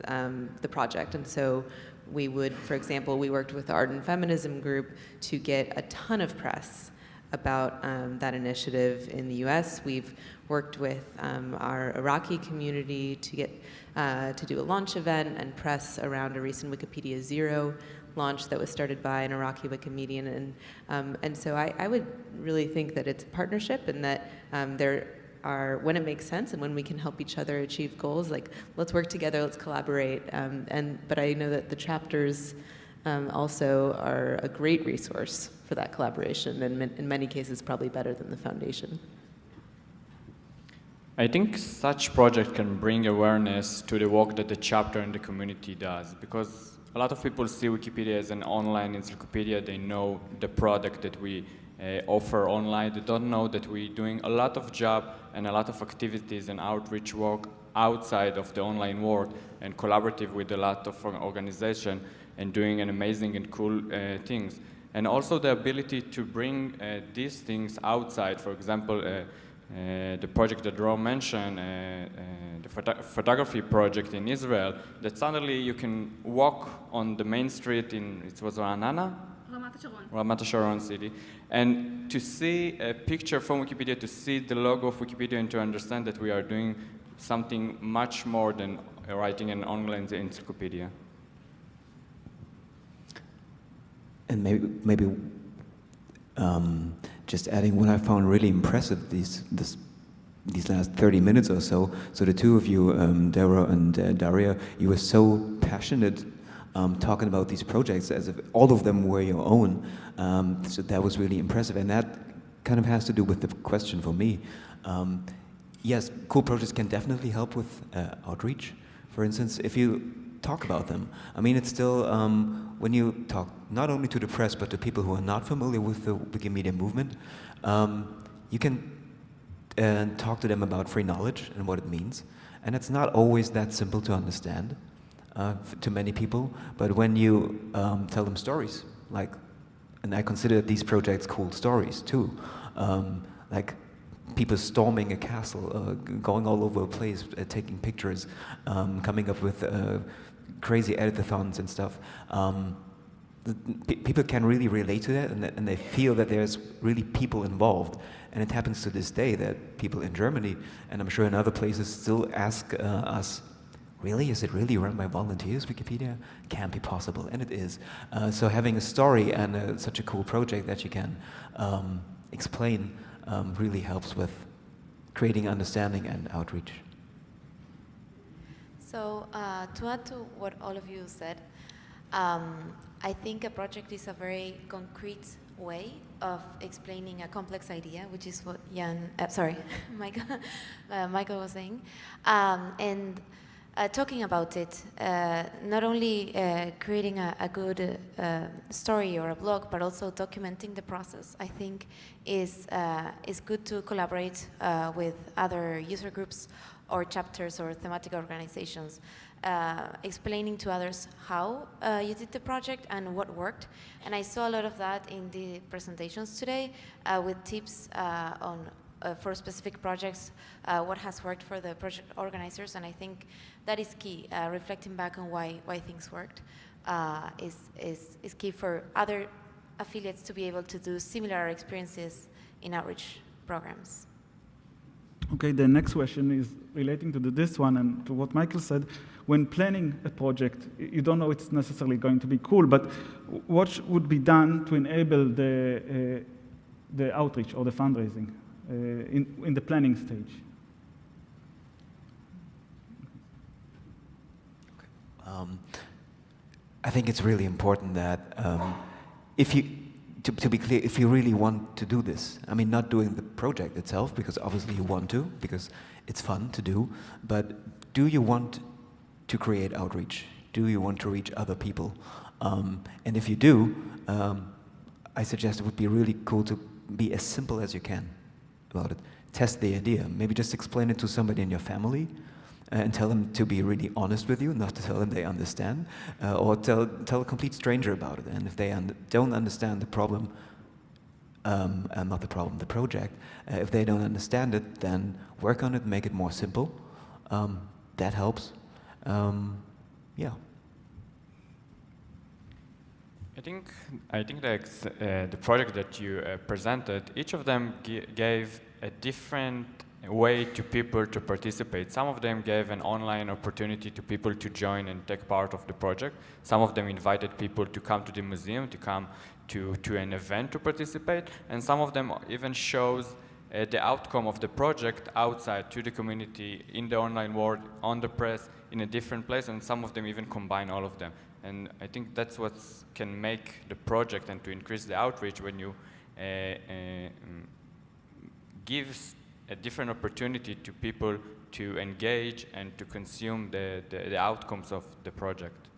Speaker 3: um, the project. And so we would, for example, we worked with the Art+Feminism Group to get a ton of press about um, that initiative in the U.S. We've worked with um, our Iraqi community to get uh, to do a launch event and press around a recent Wikipedia Zero launch that was started by an Iraqi Wikimedian, and um, and so I, I, would really think that it's a partnership and that um, there are when it makes sense and when we can help each other achieve goals like let's work together let's collaborate um, and but i know that the chapters um, also are a great resource for that collaboration and in many cases probably better than the foundation
Speaker 4: I think such project can bring awareness to the work that the chapter and the community does because a lot of people see Wikipedia as an online encyclopedia. They know the product that we offer online. They don't know that we're doing a lot of job and a lot of activities and outreach work outside of the online world and collaborative with a lot of organization and doing an amazing and cool uh, things. And also the ability to bring uh, these things outside, for example, uh, the project that Ron mentioned, uh, uh, the photo photography project in Israel, that suddenly you can walk on the main street in, it was? Ramat Sharon city, and to see a picture from Wikipedia, to see the logo of Wikipedia and to understand that we are doing something much more than writing an online encyclopedia.
Speaker 5: And maybe, maybe um, just adding what I found really impressive these, this, these last 30 minutes or so. So the two of you, um, Dara and uh, Daria, you were so passionate um, talking about these projects as if all of them were your own. Um, so that was really impressive. And that kind of has to do with the question for me. Um, yes, cool projects can definitely help with uh, outreach. For instance, if you talk about them. I mean, it's still, um, when you talk not only to the press, but to people who are not familiar with the Wikimedia movement, um, you can uh, talk to them about free knowledge and what it means. And it's not always that simple to understand uh, to many people, but when you um, tell them stories, like, and I consider these projects cool stories too, um, like people storming a castle, uh, going all over a place, uh, taking pictures, um, coming up with uh, crazy editathons and stuff. Um, people can really relate to that and, and, they feel that there's really people involved. And it happens to this day that people in Germany, and I'm sure in other places, still ask uh, us, really, is it really run by volunteers, Wikipedia? Can't be possible, and it is. Uh, so having a story and uh, such a cool project that you can um, explain um, really helps with creating understanding and outreach.
Speaker 6: So uh, to add to what all of you said, um, I think a project is a very concrete way of explaining a complex idea, which is what Jahn, uh, sorry, Michael, uh, Michael was saying. Um, and uh, talking about it, uh, not only uh, creating a, a good uh, story or a blog, but also documenting the process, I think is, is good to collaborate with other user groups or chapters or thematic organizations, uh, explaining to others how uh, you did the project and what worked. And I saw a lot of that in the presentations today uh, with tips uh, on uh, for specific projects, uh, what has worked for the project organizers. And I think that is key, reflecting back on why, why things worked is, is, is key for other affiliates to be able to do similar experiences in outreach programs.
Speaker 1: Okay, the next question is relating to the, this one and to what Michael said. When planning a project, you don't know it's necessarily going to be cool, but what would be done to enable the, uh, the outreach or the fundraising uh, in, in the planning stage?
Speaker 5: Um, I think it's really important that um, if you to, to, be clear, if you really want to do this, I mean, not doing the project itself, because obviously you want to, because it's fun to do, but do you want to create outreach? Do you want to reach other people? Um, and if you do, um, I suggest it would be really cool to be as simple as you can about it. Test the idea. Maybe just explain it to somebody in your family, and tell them to be really honest with you, not to tell them they understand, uh, or tell, tell a complete stranger about it. And if they un don't understand the problem, um, and not the problem, the project, uh, if they don't understand it, then work on it, make it more simple. Um, that helps. Um, yeah.
Speaker 4: I think I think that uh, the project that you uh, presented, each of them gave a different way to people to participate. Some of them gave an online opportunity to people to join and take part of the project. Some of them invited people to come to the museum, to come to, to an event to participate. And some of them even shows uh, the outcome of the project outside to the community, in the online world, on the press, in a different place. And some of them even combine all of them. And I think that's what can make the project and to increase the outreach when you uh, uh, give a different opportunity to people to engage and to consume the, the, the outcomes of the project.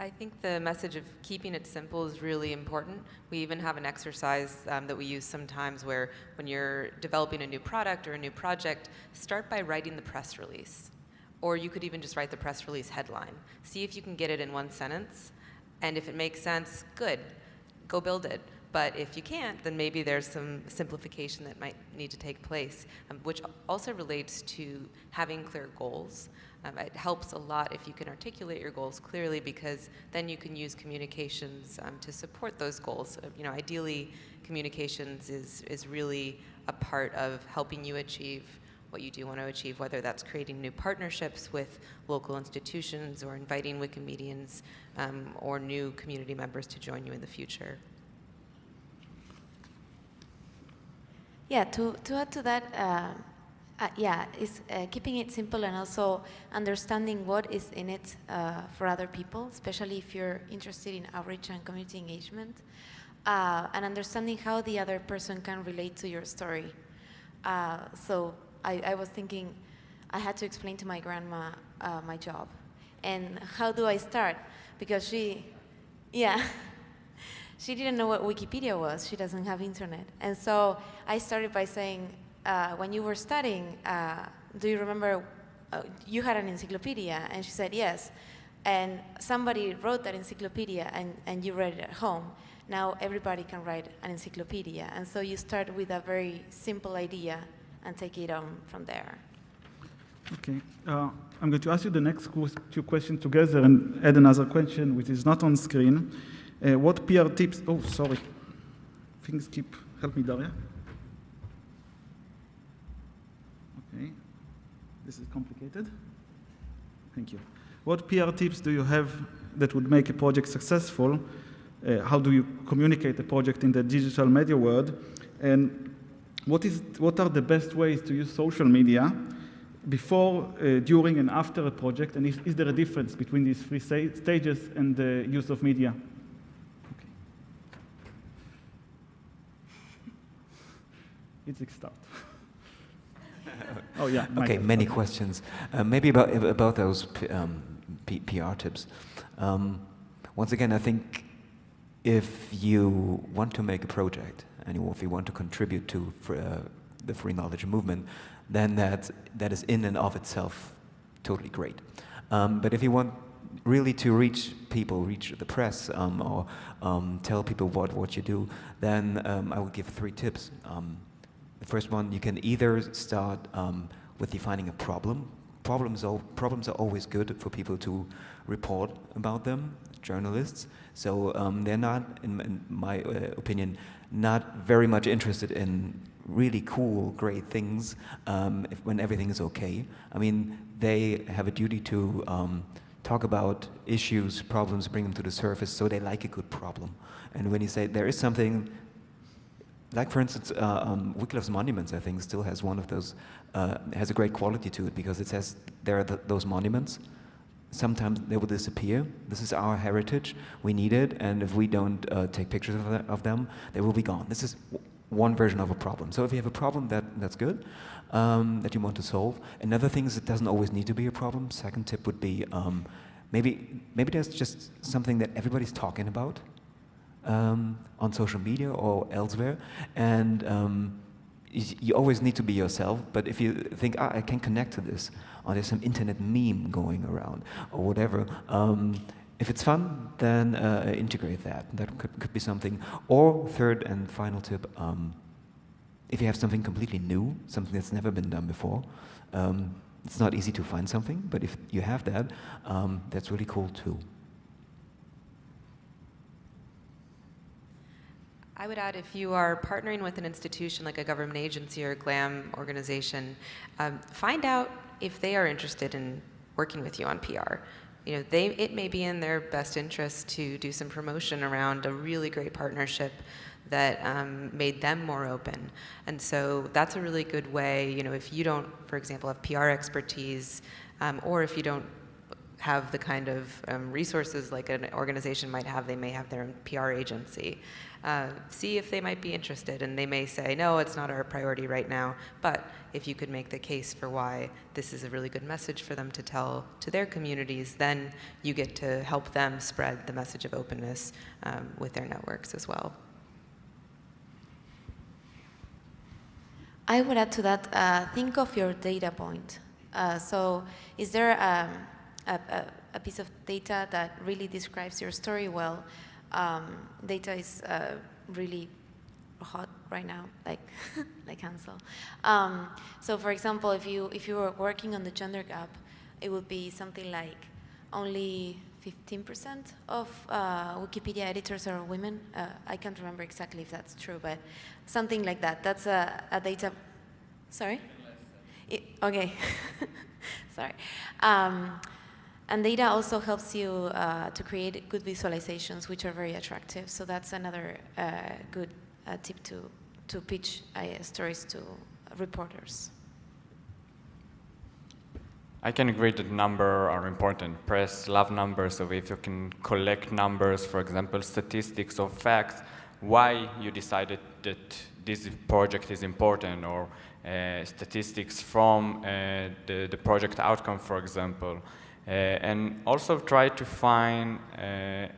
Speaker 3: I think the message of keeping it simple is really important. We even have an exercise um, that we use sometimes where when you're developing a new product or a new project, start by writing the press release. Or you could even just write the press release headline. See if you can get it in one sentence. And if it makes sense, good, go build it. But if you can't, then maybe there's some simplification that might need to take place, um, which also relates to having clear goals. Um, it helps a lot if you can articulate your goals clearly because then you can use communications um, to support those goals. Uh, you know, ideally, communications is, is really a part of helping you achieve what you do want to achieve, whether that's creating new partnerships with local institutions or inviting Wikimedians um, or new community members to join you in the future.
Speaker 6: Yeah, to, to add to that, uh, uh, yeah, it's uh, keeping it simple and also understanding what is in it uh, for other people, especially if you're interested in outreach and community engagement, uh, and understanding how the other person can relate to your story. Uh, so I, I, was thinking, I had to explain to my grandma my job, and how do I start? Because she, yeah. she didn't know what Wikipedia was. She doesn't have internet. And so I started by saying, uh, when you were studying, uh, do you remember uh, you had an encyclopedia? And she said, yes. And somebody wrote that encyclopedia and, and you read it at home. Now everybody can write an encyclopedia. And so you start with a very simple idea and take it on from there.
Speaker 1: Okay. Uh, I'm going to ask you the next two questions together and add another question which is not on screen. Uh, what PR tips? Oh, sorry. Things keep. Help me, Daria. Okay. This is complicated. Thank you. What PR tips do you have that would make a project successful? Uh, how do you communicate a project in the digital media world? And what, is, what are the best ways to use social media before, uh, during, and after a project? And is, is there a difference between these three stages and the use of media? It's start. oh yeah.
Speaker 5: Okay, many questions. Uh, maybe about about those um, PR tips. Um, once again, I think if you want to make a project and if you want to contribute to uh, the free knowledge movement, then that that is in and of itself totally great. Um, but if you want really to reach people, reach the press, um, or um, tell people what, what you do, then um, I would give three tips. Um, the first one, you can either start um, with defining a problem. Problems are, problems are always good for people to report about them, journalists. So um, they're not, in, in my uh, opinion, not very much interested in really cool, great things um, if, when everything is okay. I mean, they have a duty to um, talk about issues, problems, bring them to the surface, so they like a good problem. And when you say there is something like for instance, uh, um, Wiki Loves Monuments, I think, still has one of those, uh, has a great quality to it because it says there are th those monuments. Sometimes they will disappear. This is our heritage. We need it, and if we don't uh, take pictures of, of, them, they will be gone. This is one version of a problem. So if you have a problem that, that's good, um, that you want to solve. Another thing is it doesn't always need to be a problem. Second tip would be um, maybe, maybe there's just something that everybody's talking about um, on social media or elsewhere. And um, you, always need to be yourself, but if you think, ah, I can connect to this, or there's some internet meme going around, or whatever, um, if it's fun, then uh, integrate that. That could, could be something. Or third and final tip, um, if you have something completely new, something that's never been done before, um, it's not easy to find something, but if you have that, um, that's really cool too.
Speaker 3: I would add if you are partnering with an institution like a government agency or a GLAM organization, um, find out if they are interested in working with you on PR. You know, they, it may be in their best interest to do some promotion around a really great partnership that um, made them more open. And so that's a really good way, you know, if you don't, for example, have PR expertise, um, or if you don't have the kind of um, resources like an organization might have. They may have their own PR agency. Uh, see if they might be interested, and they may say, no, it's not our priority right now. But if you could make the case for why this is a really good message for them to tell to their communities, then you get to help them spread the message of openness um, with their networks as well.
Speaker 6: I would add to that, uh, think of your data point. Uh, so is there um, a, a, a, piece of data that really describes your story well? Um, data is uh, really hot right now, like like Hansel. Um, so, for example, if you if you were working on the gender gap, it would be something like only 15% of uh, Wikipedia editors are women. Uh, I can't remember exactly if that's true, but something like that. That's a, a data. Sorry. It, okay. Sorry. Um, and data also helps you uh, to create good visualizations, which are very attractive. So that's another uh, good uh, tip to, to pitch uh, stories to reporters.
Speaker 4: I can agree that numbers are important. Press love numbers, so if you can collect numbers, for example, statistics or facts, why you decided that this project is important, or uh, statistics from uh, the, the project outcome, for example. Uh, and also try to find uh,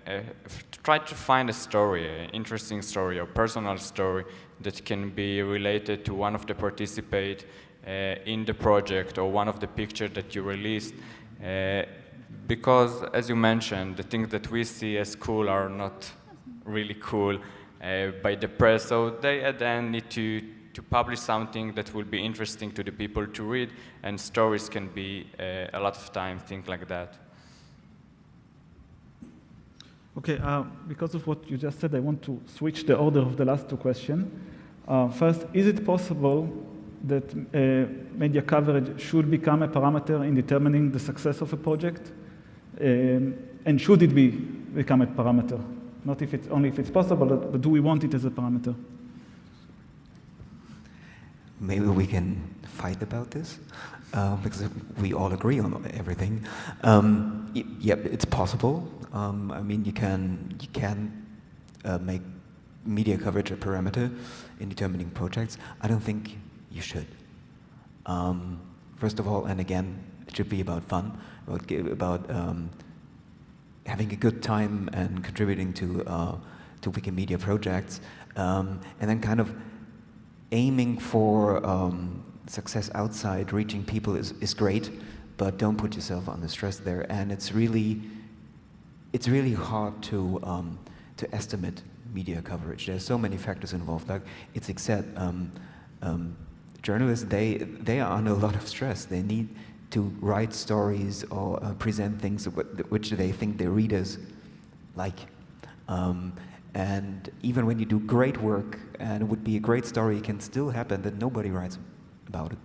Speaker 4: try to find a story, an interesting story or personal story that can be related to one of the participate uh, in the project or one of the pictures that you released. Uh, because, as you mentioned, the things that we see as cool are not really cool by the press, so they at the end need to to publish something that will be interesting to the people to read, and stories can be uh, a lot of times things like that.
Speaker 1: Okay, uh, because of what you just said, I want to switch the order of the last two questions. Uh, first, is it possible that uh, media coverage should become a parameter in determining the success of a project? Um, and should it be become a parameter? Not if it's only if it's possible, but do we want it as a parameter?
Speaker 5: Maybe we can fight about this uh, because we all agree on everything. Um, it's possible. Um, I mean, you can you can uh, make media coverage a parameter in determining projects. I don't think you should. Um, first of all, and again, it should be about fun, about about um, having a good time and contributing to uh, to Wikimedia projects, um, and then kind of aiming for um, success outside, reaching people is, is great, but don't put yourself under stress there. And it's really, it's really hard to, um, to estimate media coverage. There's so many factors involved. Like it's said, um, um, journalists, they, they are under a lot of stress. They need to write stories or uh, present things which they think their readers like. Um, and even when you do great work and it would be a great story, it can still happen that nobody writes about it.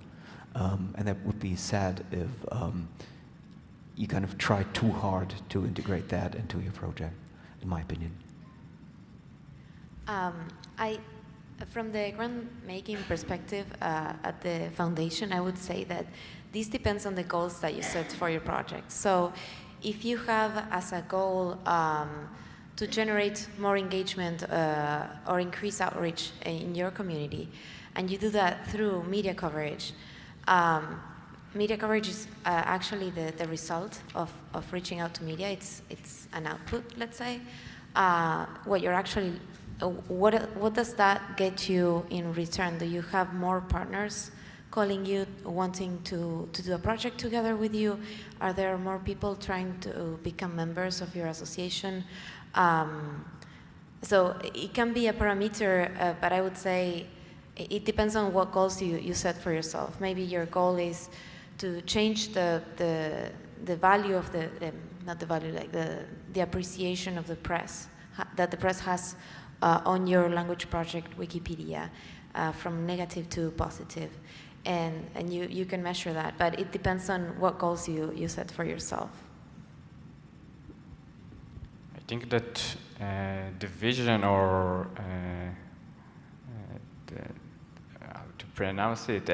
Speaker 5: Um, and that would be sad if um, you kind of try too hard to integrate that into your project, in my opinion.
Speaker 6: Um, I, from the grant making perspective uh, at the foundation, I would say that this depends on the goals that you set for your project. So if you have as a goal um, to generate more engagement uh, or increase outreach in your community. And you do that through media coverage. Um, media coverage is uh, actually the, the result of, of reaching out to media. It's, it's an output, let's say. Uh, what you're actually, uh, what, what does that get you in return? Do you have more partners calling you, wanting to, to do a project together with you? Are there more people trying to become members of your association? Um, so it can be a parameter, uh, but I would say it depends on what goals you, you set for yourself. Maybe your goal is to change the, the, the value of the, um, not the value, like the, the appreciation of the press, that the press has uh, on your language project, Wikipedia, uh, from negative to positive. And, and you, you can measure that, but it depends on what goals you, you set for yourself.
Speaker 4: I think that uh, the vision or uh, uh, the, how to pronounce it,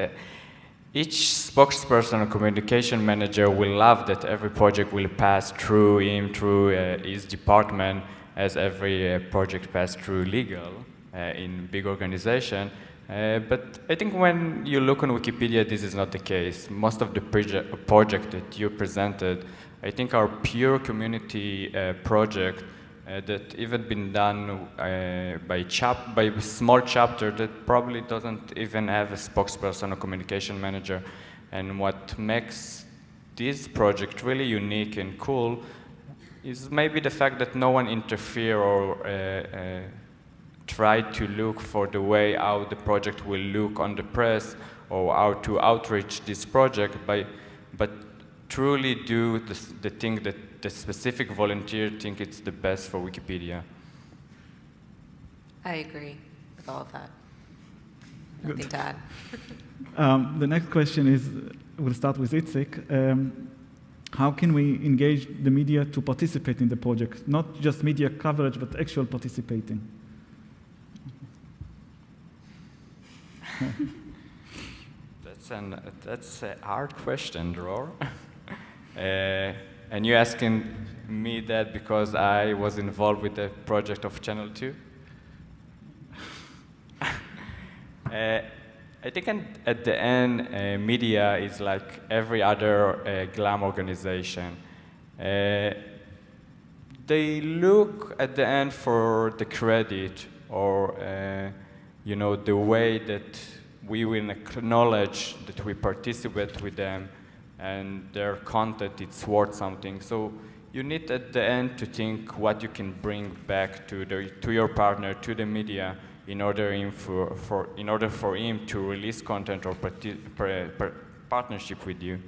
Speaker 4: each spokesperson or communication manager will love that every project will pass through him, through uh, his department, as every uh, project passed through legal uh, in big organization. Uh, but I think when you look on Wikipedia, this is not the case. Most of the project that you presented, I think our pure community uh, project uh, that even been done uh, by, chap by small chapter that probably doesn't even have a spokesperson or communication manager. And what makes this project really unique and cool is maybe the fact that no one interfere or uh, uh, try to look for the way how the project will look on the press or how to outreach this project, by, but truly do the, the thing that the specific volunteer think it's the best for Wikipedia.
Speaker 3: I agree with all of that.
Speaker 1: Good.
Speaker 3: To add.
Speaker 1: Um, the next question is, we'll start with Itzik. Um, how can we engage the media to participate in the project? Not just media coverage, but actual participating.
Speaker 4: That's an that's a hard question, Dror. uh, and you're asking me that because I was involved with the project of Channel Two. uh, I think at the end, uh, media is like every other uh, GLAM organization. Uh, they look at the end for the credit or uh, you know the way that we will acknowledge that we participate with them and their content it's worth something. So you need at the end to think what you can bring back to the to your partner, to the media, in order him for, for in order for him to release content or partnership with you.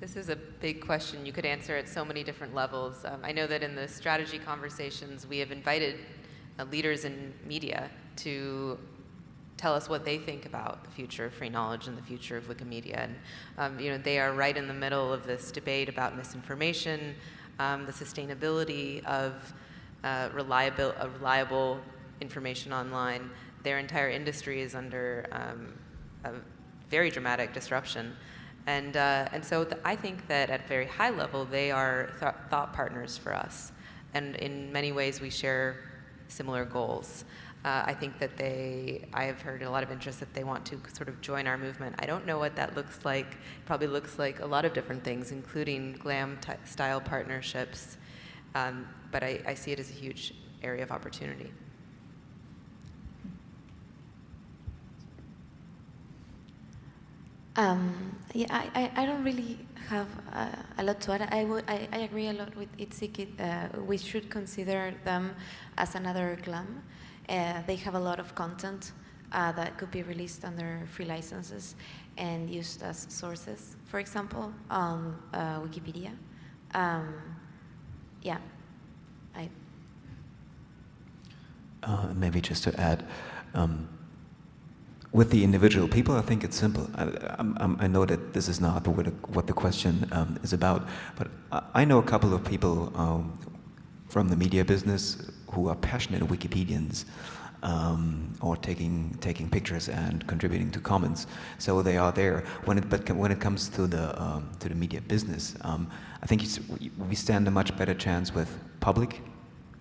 Speaker 3: This is a big question. You could answer at so many different levels. Um, I know that in the strategy conversations, we have invited uh, leaders in media to tell us what they think about the future of free knowledge and the future of Wikimedia. And um, you know, they are right in the middle of this debate about misinformation, um, the sustainability of uh, reliable, uh, reliable information online. Their entire industry is under um, a very dramatic disruption. And, uh, and so th- I think that at a very high level, they are th- thought partners for us. And in many ways, we share similar goals. Uh, I think that they, I have heard a lot of interest that they want to sort of join our movement. I don't know what that looks like. Probably looks like a lot of different things, including glam ty- style partnerships. Um, but I, I see it as a huge area of opportunity.
Speaker 6: Um, yeah, I, I, don't really have uh, a lot to add. I, would, I, I agree a lot with Itzik. Uh, we should consider them as another GLAM. Uh, they have a lot of content uh, that could be released under free licenses and used as sources, for example, on uh, Wikipedia. Um, yeah, I,
Speaker 5: Uh, maybe just to add, um, with the individual people, I think it's simple. I, I'm- I'm- know that this is not what, what the question um, is about, but I, I know a couple of people um, from the media business who are passionate Wikipedians. Um, or taking taking pictures and contributing to Commons, so they are there. When it, but when it comes to the um, to the media business, um, I think we stand a much better chance with public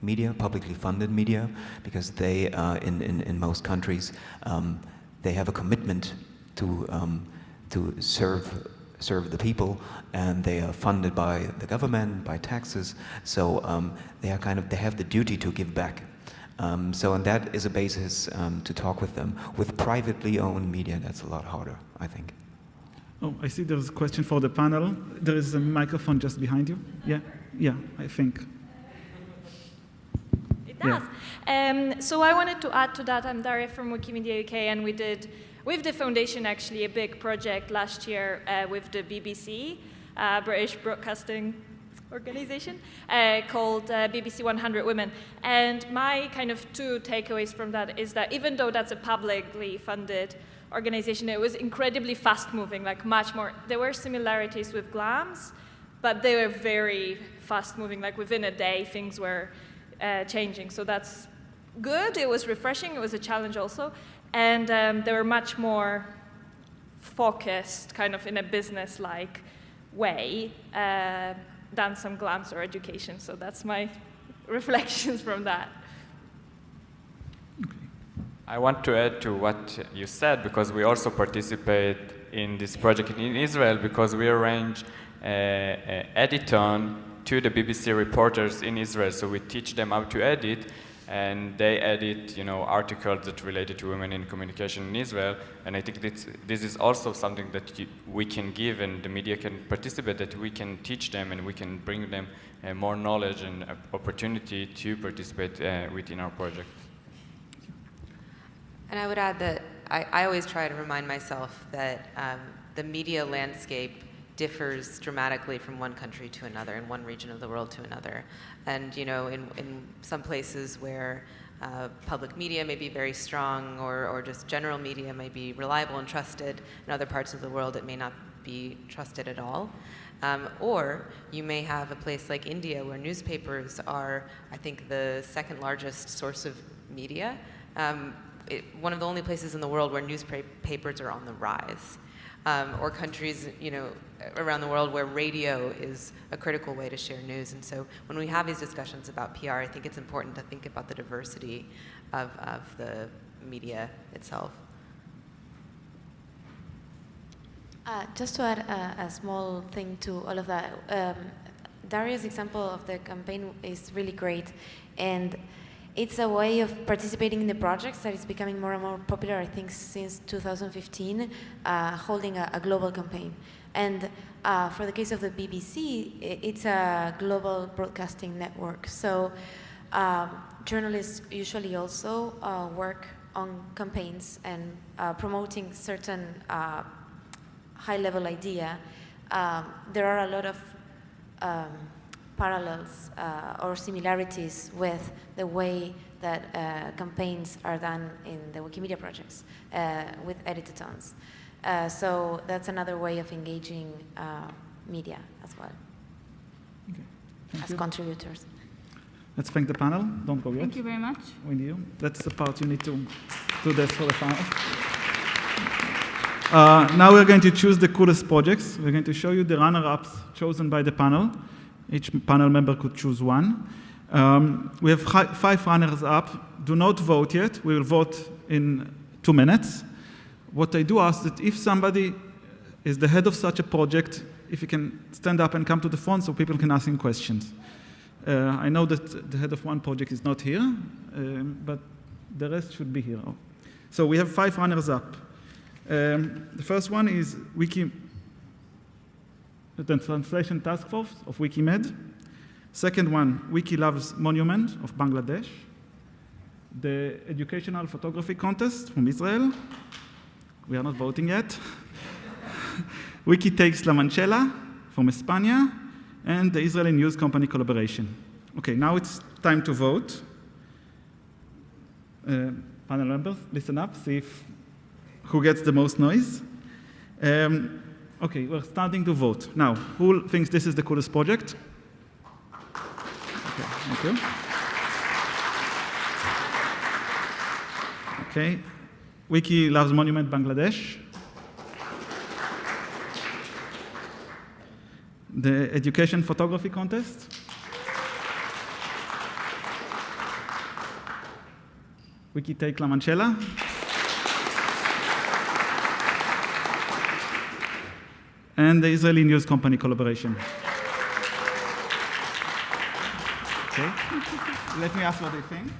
Speaker 5: media, publicly funded media, because they, uh, in, in, in most countries, um, they have a commitment to, um, to serve, serve the people, and they are funded by the government, by taxes, so um, they are kind of, they have the duty to give back. Um, so, and that is a basis um, to talk with them. With privately owned media, that's a lot harder, I think.
Speaker 1: Oh, I see there's a question for the panel. There is a microphone just behind you. Yeah, yeah, I think.
Speaker 7: It
Speaker 1: Yeah.
Speaker 7: does. Um, so I wanted to add to that. I'm Daria from Wikimedia UK, and we did with the foundation actually a big project last year uh, with the BBC, uh, British Broadcasting Organization, uh, called uh, BBC 100 Women. And my kind of two takeaways from that is that even though that's a publicly funded organization, it was incredibly fast moving, like much more. There were similarities with GLAMS, but they were very fast moving. Like within a day, things were uh, changing. So that's good. It was refreshing. It was a challenge also. And um, they were much more focused, kind of in a business-like way, uh, than some glams or education. So that's my reflections from that.
Speaker 4: I want to add to what you said because we also participate in this project in Israel because we arrange a, to the BBC reporters in Israel. So we teach them how to edit and they edit, you know, articles that related to women in communication in Israel. And I think this, this is also something that you, we can give and the media can participate, that we can teach them and we can bring them uh, more knowledge and uh, opportunity to participate uh, within our project.
Speaker 3: And I would add that I, I always try to remind myself that um, the media landscape differs dramatically from one country to another, in one region of the world to another. And you know, in, in some places where uh, public media may be very strong or, or just general media may be reliable and trusted, in other parts of the world it may not be trusted at all. Um, or you may have a place like India where newspapers are, I think, the second largest source of media. Um, it, one of the only places in the world where newspapers are on the rise. Um, or countries, you know, around the world where radio is a critical way to share news. And so when we have these discussions about PR, I think it's important to think about the diversity of, of the media itself.
Speaker 6: Uh, just to add a, a, small thing to all of that, um, Daria's example of the campaign is really great. And it's a way of participating in the projects that is becoming more and more popular, I think, since 2015, uh, holding a, a, global campaign. And uh, for the case of the BBC, it's a global broadcasting network. So um, journalists usually also uh, work on campaigns and uh, promoting certain uh, high-level idea. Um, there are a lot of um, parallels uh, or similarities with the way that uh, campaigns are done in the Wikimedia projects uh, with editathons. Uh, so that's another way of engaging uh, media as well
Speaker 1: okay.
Speaker 6: as
Speaker 1: you.
Speaker 6: contributors.
Speaker 1: Let's thank the panel. Don't go yet.
Speaker 2: Thank you very much.
Speaker 1: With you. That's the part you need to do this for the panel. Uh, now we're going to choose the coolest projects. We're going to show you the runner-ups chosen by the panel. Each panel member could choose one. Um, we have five runners up. Do not vote yet. We will vote in two minutes. What I do ask that if somebody is the head of such a project, if you can stand up and come to the front so people can ask him questions. Uh, I know that the head of one project is not here, um, but the rest should be here. So we have five runners up. Um, the first one is Wiki the translation task force of Wikimed. Second one, Wiki Loves Monument of Bangladesh. The educational photography contest from Israel. We are not voting yet. Wiki Takes La Manchuela from España. And the Israeli News Company collaboration. Okay, now it's time to vote. Uh, panel members, listen up, see if, who gets the most noise. Um, Okay, we're starting to vote. Now, who thinks this is the coolest project? Okay, thank you. Okay, Wiki loves Monument Bangladesh. The education photography contest. Wiki take La. And the Israeli News Company collaboration. Okay. Let me ask what they think.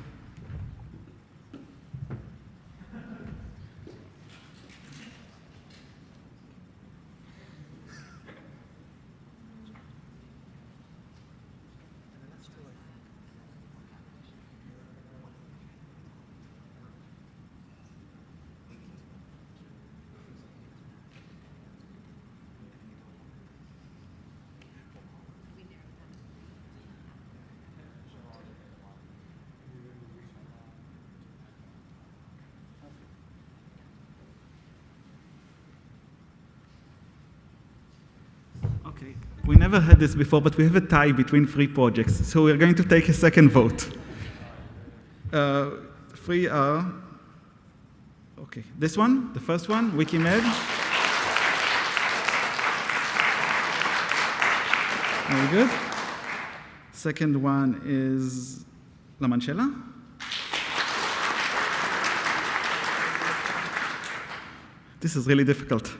Speaker 1: Okay, we never had this before, but we have a tie between three projects. So we're going to take a second vote. Uh, three are, Okay, this one, the first one, Wikimed. Very good. Second one is La Manchuela. This is really difficult.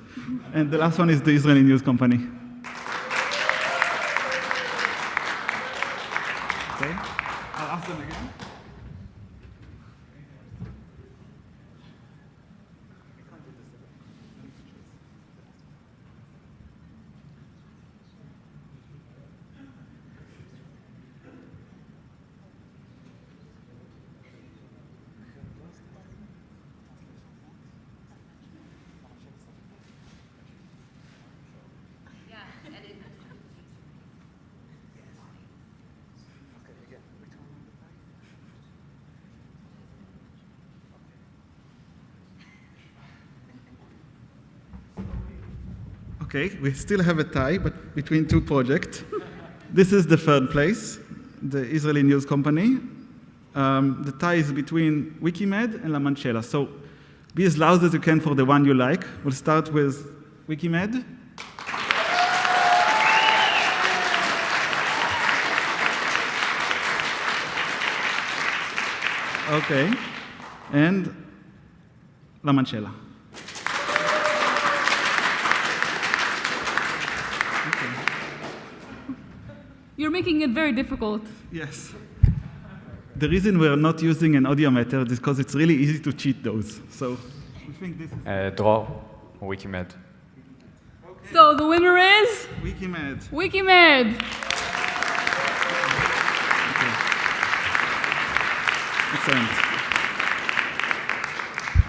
Speaker 1: And the last one is the Israeli News Company. Okay, I'll ask them again. Okay, we still have a tie, but between two projects. this is the third place, the Israeli News Company. Um, the tie is between Wikimed and La Manchuela. So be as loud as you can for the one you like. We'll start with Wikimed. Okay, and La
Speaker 2: Manchuela. Making it very difficult.
Speaker 1: Yes. The reason we're not using an audiometer is because it's really easy to cheat those. So we think this is
Speaker 4: Uh, draw, Wikimed.
Speaker 2: So the winner is
Speaker 1: Wikimed.
Speaker 2: Wikimed.
Speaker 1: Excellent.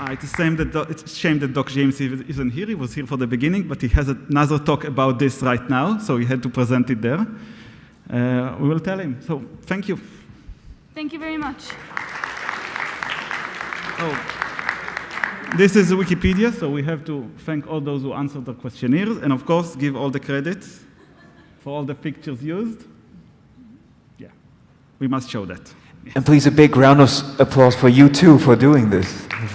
Speaker 1: Uh, it's, a shame that Do- it's a shame that Doc James isn't here. He was here for the beginning, but he has another talk about this right now, so he had to present it there. Uh, we will tell him. So thank you.
Speaker 2: Thank you very much.
Speaker 1: Oh, this is Wikipedia, so we have to thank all those who answered the questionnaires, and of course, give all the credits for all the pictures used. Yeah, we must show that.
Speaker 5: And please, a big round of applause for you too for doing this. This